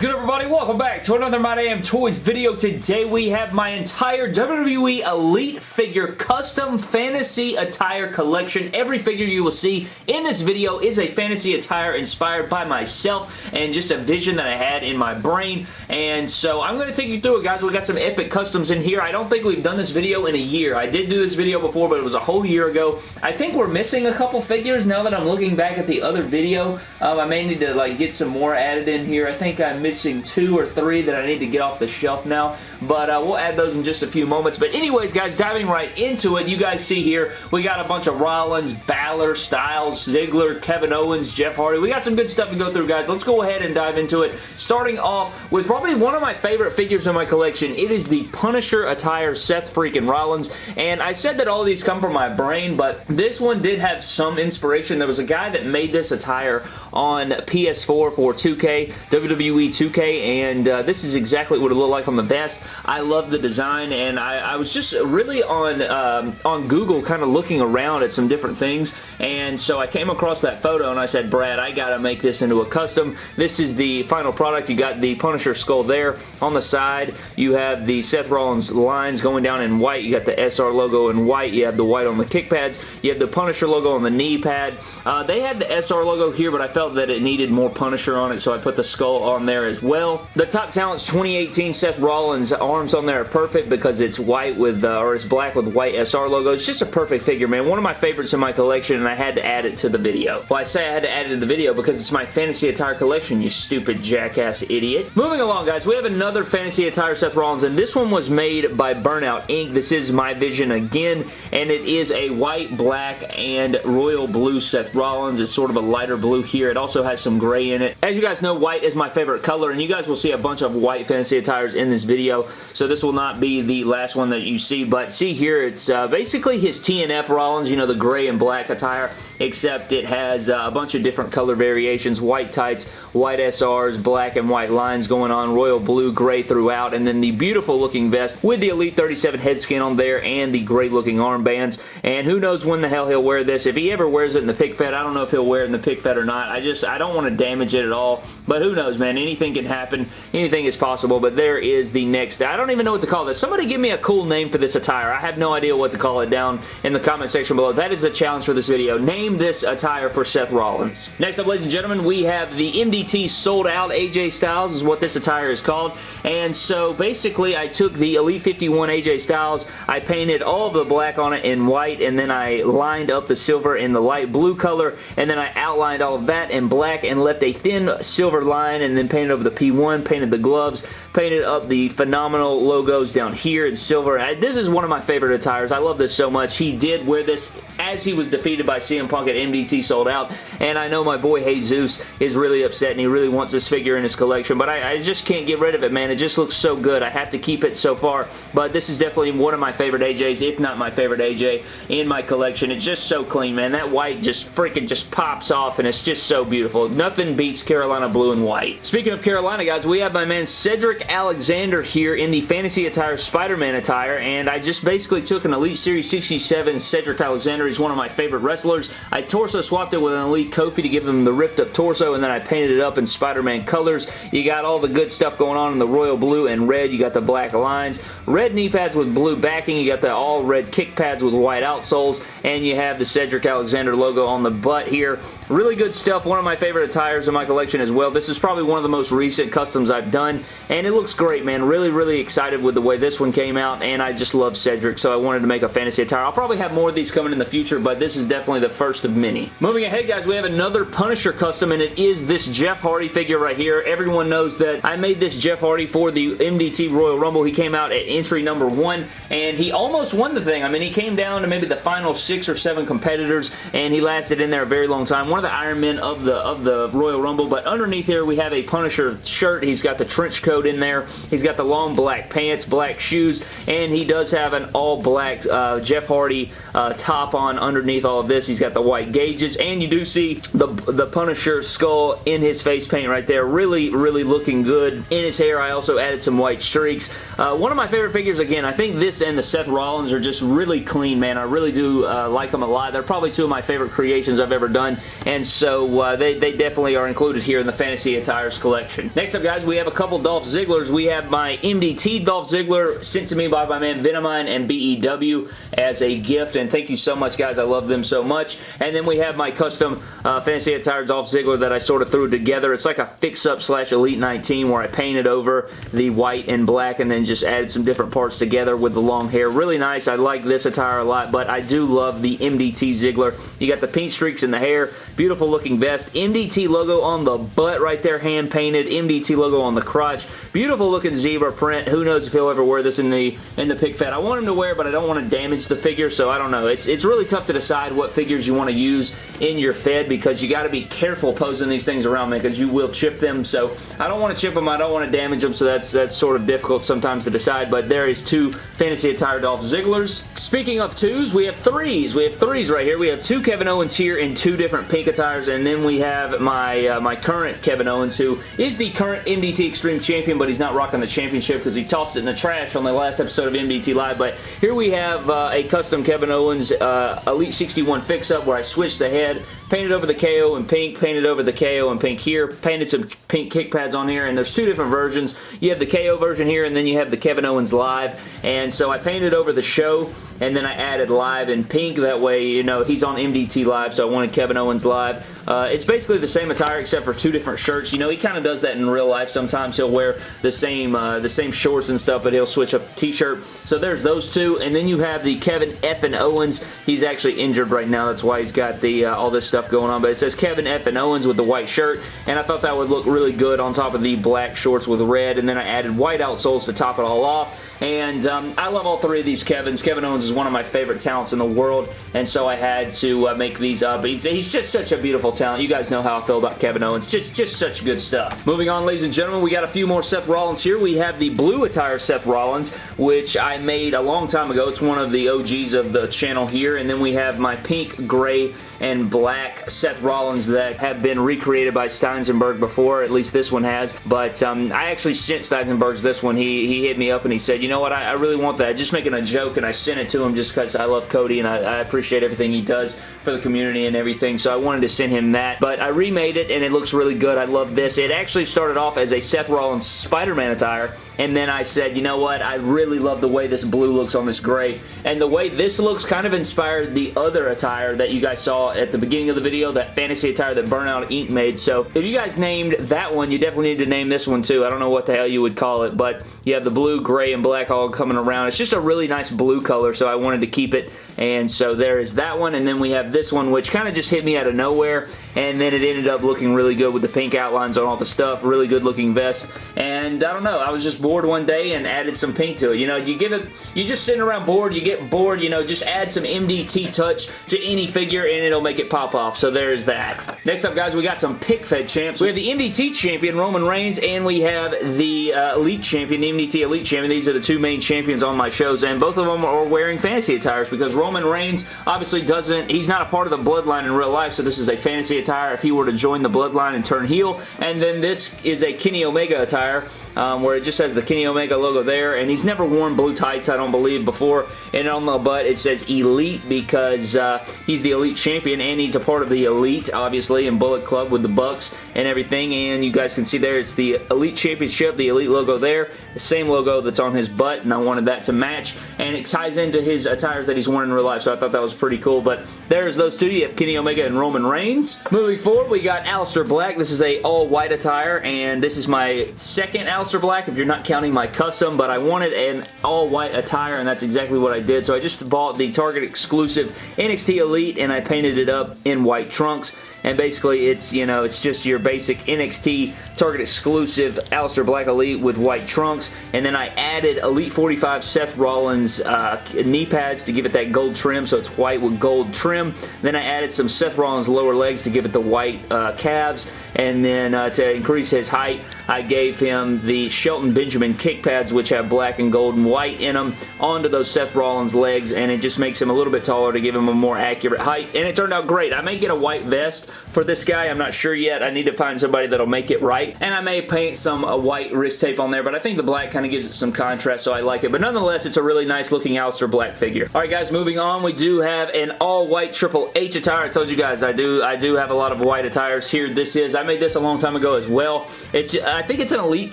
good everybody? Welcome back to another My Damn Toys video. Today we have my entire WWE Elite figure custom fantasy attire collection. Every figure you will see in this video is a fantasy attire inspired by myself and just a vision that I had in my brain. And so I'm going to take you through it guys. We got some epic customs in here. I don't think we've done this video in a year. I did do this video before but it was a whole year ago. I think we're missing a couple figures now that I'm looking back at the other video. Um, I may need to like get some more added in here. I think I'm missing two or three that I need to get off the shelf now, but uh, we'll add those in just a few moments. But anyways, guys, diving right into it, you guys see here, we got a bunch of Rollins, Balor, Styles, Ziggler, Kevin Owens, Jeff Hardy. We got some good stuff to go through, guys. Let's go ahead and dive into it. Starting off with probably one of my favorite figures in my collection. It is the Punisher attire Seth freaking Rollins, and I said that all these come from my brain, but this one did have some inspiration. There was a guy that made this attire on PS4 for 2K, WWE 2K, and uh, this is exactly what it looked like on the best. I love the design, and I, I was just really on, um, on Google kind of looking around at some different things, and so I came across that photo, and I said, Brad, I gotta make this into a custom. This is the final product. You got the Punisher skull there. On the side, you have the Seth Rollins lines going down in white. You got the SR logo in white. You have the white on the kick pads. You have the Punisher logo on the knee pad. Uh, they had the SR logo here, but I felt that it needed more Punisher on it, so I put the skull on there as well. The Top Talents 2018 Seth Rollins arms on there are perfect because it's white with, uh, or it's black with white SR logo. It's just a perfect figure, man. One of my favorites in my collection, and I had to add it to the video. Well, I say I had to add it to the video because it's my fantasy attire collection, you stupid jackass idiot. Moving along, guys, we have another fantasy attire Seth Rollins, and this one was made by Burnout Inc. This is my vision again, and it is a white, black, and royal blue Seth Rollins. It's sort of a lighter blue here. It also has some gray in it. As you guys know, white is my favorite color, and you guys will see a bunch of white fantasy attires in this video, so this will not be the last one that you see, but see here, it's uh, basically his TNF Rollins, you know, the gray and black attire, except it has uh, a bunch of different color variations, white tights, white SRs, black and white lines going on, royal blue, gray throughout, and then the beautiful looking vest with the Elite 37 head skin on there and the great looking armbands, and who knows when the hell he'll wear this. If he ever wears it in the pick fed, I don't know if he'll wear it in the pick fed or not. I just, I don't want to damage it at all, but who knows, man. Anything can happen. Anything is possible, but there is the next. I don't even know what to call this. Somebody give me a cool name for this attire. I have no idea what to call it down in the comment section below. That is the challenge for this video. Name this attire for Seth Rollins. Next up, ladies and gentlemen, we have the MDT sold out AJ Styles is what this attire is called. And so basically, I took the Elite 51 AJ Styles, I painted all of the black on it in white, and then I lined up the silver in the light blue color, and then I outlined all of that in black and left a thin silver line, and then painted over the P1, painted the gloves, painted up the phenomenal logos down here in silver. I, this is one of my favorite attires. I love this so much. He did wear this as he was defeated by CM Punk at MDT sold out, and I know my boy Jesus is really upset, and he really wants this figure in his collection, but I, I just can't get rid of it, man. It just looks so good. I have to keep it so far, but this is definitely one of my favorite AJs, if not my favorite AJ in my collection. It's just so clean, man. That white just freaking just pops off, and it's just so beautiful. Nothing beats Carolina blue and white. Speaking of Carolina, guys, we have my man Cedric Alexander here in the Fantasy Attire Spider-Man attire, and I just basically took an Elite Series 67 Cedric Alexander. He's one of my favorite wrestlers. I torso swapped it with an Elite Kofi to give him the ripped up torso, and then I painted it up in Spider-Man colors. You got all the good stuff going on in the royal blue and red. You got the black lines. Red knee pads with blue backing. You got the all red kick pads with white outsoles, and you have the Cedric Alexander logo on the butt here. Really good stuff. One of my favorite attires in my collection as well. This is probably one of the most recent customs I've done, and it looks great, man. Really, really excited with the way this one came out, and I just love Cedric, so I wanted to make a fantasy attire. I'll probably have more of these coming in the future, but this is definitely the first of many. Moving ahead, guys, we have another Punisher custom, and it is this Jeff Hardy figure right here. Everyone knows that I made this Jeff Hardy for the MDT Royal Rumble. He came out at entry number one, and he almost won the thing. I mean, he came down to maybe the final six or seven competitors, and he lasted in there a very long time. One of the Iron Men of the, of the Royal Rumble, but underneath here, we have a Punisher shirt. He's got the trench coat in there. He's got the long black pants, black shoes, and he does have an all black uh, Jeff Hardy uh, top on underneath all of this. He's got the white gauges, and you do see the, the Punisher skull in his face paint right there. Really, really looking good. In his hair, I also added some white streaks. Uh, one of my favorite figures, again, I think this and the Seth Rollins are just really clean, man. I really do uh, like them a lot. They're probably two of my favorite creations I've ever done, and so uh, they, they definitely are included here in the Fantasy Attires collection. Next up, guys, we have a couple Dolph Zigglers. We have my MDT Dolph Ziggler sent to me by my man Venomine and BEW as a gift, and thank you so much, guys. I love them so much. And then we have my custom uh, Fantasy Attire Dolph Ziggler that I sort of threw together. It's like a fix-up slash Elite 19 where I painted over the white and black and then just added some different parts together with the long hair. Really nice. I like this attire a lot, but I do love the MDT Ziggler. You got the pink streaks in the hair. Beautiful looking vest. MDT logo on the butt right there, hand painted. MDT logo on the crotch. Beautiful looking zebra print. Who knows if he'll ever wear this in the in the pick fed. I want him to wear, but I don't want to damage the figure, so I don't know. It's, it's really tough to decide what figures you want to use in your fed because you got to be careful posing these things around me because you will chip them. So I don't want to chip them. I don't want to damage them, so that's, that's sort of difficult sometimes to decide, but there is two Fantasy Attire Dolph Zigglers. Speaking of twos, we have threes. We have threes right here. We have two Kevin Owens here in two different pink attires, and then we have my, uh, my current Kevin Owens, who is the current MDT Extreme Champion, but he's not rocking the championship because he tossed it in the trash on the last episode of MDT Live, but here we have uh, a custom Kevin Owens uh, Elite 61 fix-up where I switched the head, painted over the KO in pink, painted over the KO in pink here, painted some pink kick pads on here, and there's two different versions. You have the KO version here, and then you have the Kevin Owens Live, and so I painted over the show, and then I added live in pink. That way, you know, he's on MDT Live, so I wanted Kevin Owens Live. Uh, it's basically the same attire except for two different shirts. You know, he kind of does that in real life. Sometimes he'll wear the same uh, the same shorts and stuff, but he'll switch up t-shirt. So there's those two, and then you have the Kevin F. and Owens. He's actually injured right now. That's why he's got the uh, all this stuff going on, but it says Kevin F. and Owens with the white shirt, and I thought that would look really good on top of the black shorts with red, and then I added white outsoles to top it all off. And um, I love all three of these Kevins. Kevin Owens is one of my favorite talents in the world, and so I had to uh, make these up. He's, he's just such a beautiful talent. You guys know how I feel about Kevin Owens. Just, just such good stuff. Moving on, ladies and gentlemen, we got a few more Seth Rollins here. We have the blue attire Seth Rollins, which I made a long time ago. It's one of the OGs of the channel here. And then we have my pink, gray, and black Seth Rollins that have been recreated by Steinsenberg before. At least this one has. But um, I actually sent Steinsenberg's this one. He, he hit me up and he said, you know what, I, I really want that. Just making a joke and I sent it to him just because I love Cody and I, I appreciate everything he does for the community and everything. So I wanted to send him that. But I remade it and it looks really good. I love this. It actually started off as a Seth Rollins Spider-Man attire and then I said, you know what, I really love the way this blue looks on this gray, and the way this looks kind of inspired the other attire that you guys saw at the beginning of the video, that fantasy attire that Burnout Ink made, so if you guys named that one, you definitely need to name this one too. I don't know what the hell you would call it, but you have the blue, gray, and black all coming around. It's just a really nice blue color, so I wanted to keep it, and so there is that one, and then we have this one, which kind of just hit me out of nowhere, and then it ended up looking really good with the pink outlines on all the stuff, really good looking vest, and I don't know, I was just bored one day and added some pink to it. You know, you give it, you just sitting around bored, you get bored, you know, just add some MDT touch to any figure and it'll make it pop off. So there's that. Next up, guys, we got some pick fed champs. We have the MDT champion, Roman Reigns, and we have the uh, Elite champion, the MDT Elite champion. These are the two main champions on my shows, and both of them are wearing fantasy attires because Roman Reigns obviously doesn't, he's not a part of the bloodline in real life, so this is a fantasy attire if he were to join the bloodline and turn heel, and then this is a Kenny Omega attire um, where it just has the Kenny Omega logo there, and he's never worn blue tights, I don't believe, before, and on the butt it says Elite because uh, he's the Elite Champion, and he's a part of the Elite, obviously, in Bullet Club with the Bucks and everything, and you guys can see there, it's the Elite Championship, the Elite logo there, the same logo that's on his butt, and I wanted that to match, and it ties into his attires that he's worn in real life, so I thought that was pretty cool, but there's those two. You have Kenny Omega and Roman Reigns. Moving forward, we got Aleister Black. This is a all-white attire, and this is my second Aleister Black, if you're not counting my custom, but I wanted an all-white attire, and that's exactly what I did, so I just bought the Target exclusive NXT Elite, and I painted it up in white trunks, and basically it's, you know, it's just your basic NXT Target exclusive Aleister Black Elite with white trunks, and then I added Elite 45 Seth Rollins uh, knee pads to give it that gold trim, so it's white with gold trim. Then I added some Seth Rollins lower legs to give it the white uh, calves, And then uh, to increase his height, I gave him the Shelton Benjamin kick pads, which have black and gold and white in them, onto those Seth Rollins legs, and it just makes him a little bit taller to give him a more accurate height. And it turned out great. I may get a white vest for this guy. I'm not sure yet. I need to find somebody that'll make it right. And I may paint some uh, white wrist tape on there, but I think the black kind of gives it some contrast, so I like it. But nonetheless, it's a really nice looking Aleister Black figure. Alright guys, moving on, we do have an all-white Triple H attire. I told you guys, I do I do have a lot of white attires here. This is, I made this a long time ago as well. It's I think it's an Elite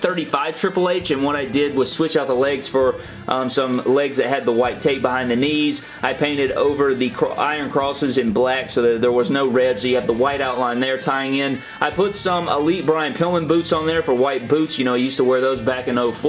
35 Triple H, and what I did was switch out the legs for um, some legs that had the white tape behind the knees. I painted over the iron crosses in black so that there was no red, so you have the white outline there tying in. I put some Elite Brian Pillman boots on there for white boots. You know, I used to wear those back in 04.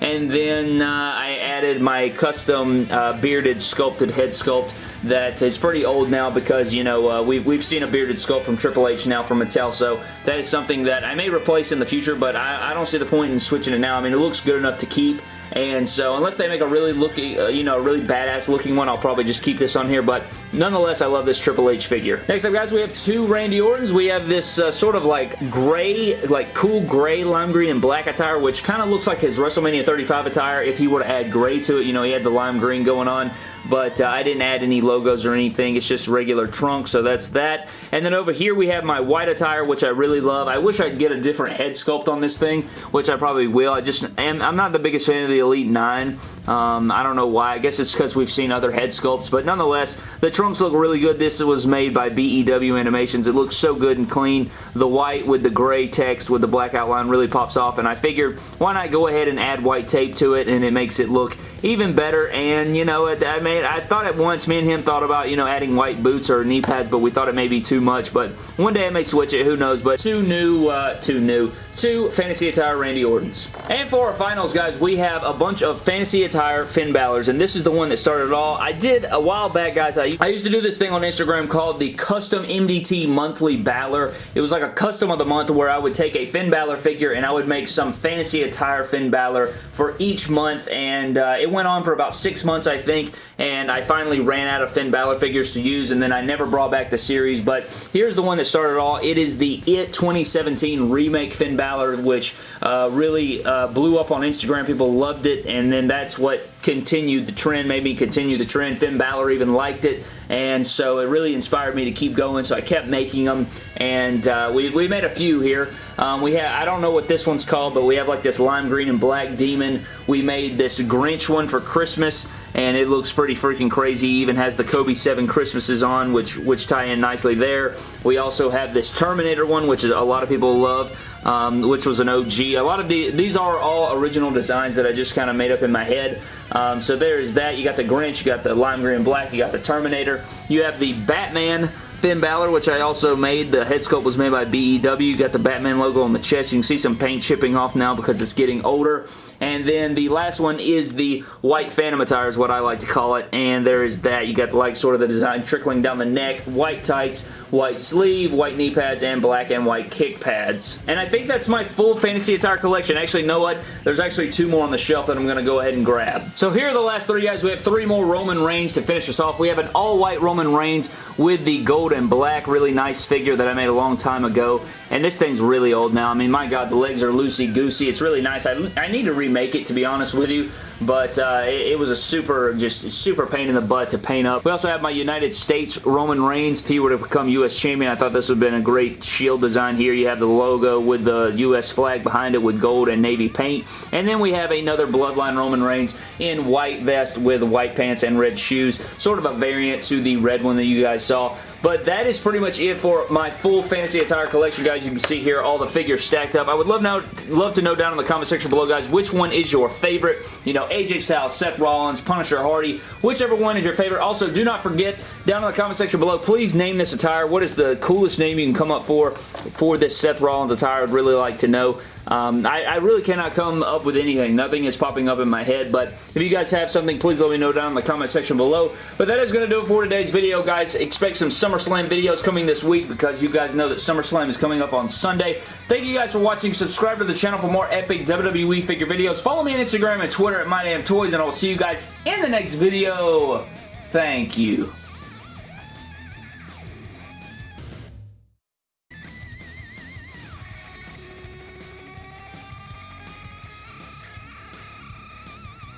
And then uh, I added my custom uh, bearded sculpted head sculpt that is pretty old now because, you know, uh, we've, we've seen a bearded sculpt from Triple H now from Mattel, so that is something that I may replace in the future, but I, I don't see the point in switching it now. I mean, it looks good enough to keep, and so unless they make a really looking, uh, you know, really badass looking one, I'll probably just keep this on here. But nonetheless, I love this Triple H figure. Next up, guys, we have two Randy Ortons. We have this uh, sort of like gray, like cool gray, lime green, and black attire, which kind of looks like his WrestleMania 35 attire if he were to add gray to it. You know, he had the lime green going on but uh, I didn't add any logos or anything. It's just regular trunk, so that's that. And then over here we have my white attire, which I really love. I wish I'd get a different head sculpt on this thing, which I probably will. I just am, I'm not the biggest fan of the Elite 9. Um, I don't know why. I guess it's because we've seen other head sculpts, but nonetheless, the trunks look really good. This was made by BEW Animations. It looks so good and clean. The white with the gray text with the black outline really pops off, and I figured why not go ahead and add white tape to it, and it makes it look even better, and, you know, I mean, I thought at once, me and him thought about, you know, adding white boots or knee pads, but we thought it may be too much, but one day I may switch it, who knows, but two new, uh, two new, two Fantasy Attire Randy Ortons. And for our finals, guys, we have a bunch of Fantasy Attire Finn Balor's, and this is the one that started it all. I did a while back, guys. I, I used to do this thing on Instagram called the Custom MDT Monthly Balor. It was like a custom of the month where I would take a Finn Balor figure and I would make some Fantasy Attire Finn Balor for each month, and uh, it went on for about six months, I think, and I finally ran out of Finn Balor figures to use, and then I never brought back the series, but here's the one that started it all. It is the IT 2017 Remake Finn Balor, which uh, really uh, blew up on Instagram. People loved it, and then that's what continued the trend, made me continue the trend. Finn Balor even liked it, and so it really inspired me to keep going, so I kept making them, and uh, we, we made a few here. Um, we have, I don't know what this one's called, but we have like this lime green and black demon. We made this Grinch one for Christmas, and it looks pretty freaking crazy. even has the Kobe 7 Christmases on, which, which tie in nicely there. We also have this Terminator one, which is a lot of people love um, which was an OG. A lot of the, these are all original designs that I just kind of made up in my head. Um, so there's that. You got the Grinch, you got the lime green black, you got the Terminator. You have the Batman Finn Balor, which I also made. The head sculpt was made by BEW. Got the Batman logo on the chest. You can see some paint chipping off now because it's getting older. And then the last one is the white Phantom attire is what I like to call it. And there is that. You got the, like sort of the design trickling down the neck. White tights, white sleeve, white knee pads, and black and white kick pads. And I think that's my full fantasy attire collection. Actually, you know what? There's actually two more on the shelf that I'm going to go ahead and grab. So here are the last three guys. We have three more Roman Reigns to finish us off. We have an all-white Roman Reigns with the gold and black. Really nice figure that I made a long time ago. And this thing's really old now. I mean, my God, the legs are loosey-goosey. It's really nice. I, I need to remake it, to be honest with you but uh, it, it, was a super, just super pain in the butt to paint up. We also have my United States Roman Reigns. If he were to become U.S. Champion, I thought this would have been a great shield design here. You have the logo with the U.S. flag behind it with gold and navy paint. And then we have another Bloodline Roman Reigns in white vest with white pants and red shoes. Sort of a variant to the red one that you guys saw. But that is pretty much it for my full fantasy attire collection, guys. You can see here all the figures stacked up. I would love, now, love to know down in the comment section below, guys, which one is your favorite. You know, AJ Styles, Seth Rollins, Punisher Hardy, whichever one is your favorite. Also, do not forget, down in the comment section below, please name this attire. What is the coolest name you can come up for for this Seth Rollins attire? I'd really like to know. Um, I, I, really cannot come up with anything. Nothing is popping up in my head, but if you guys have something, please let me know down in the comment section below. But that is going to do it for today's video, guys. Expect some SummerSlam videos coming this week because you guys know that SummerSlam is coming up on Sunday. Thank you guys for watching. Subscribe to the channel for more epic WWE figure videos. Follow me on Instagram and Twitter at MyDamnToys, and I will see you guys in the next video. Thank you.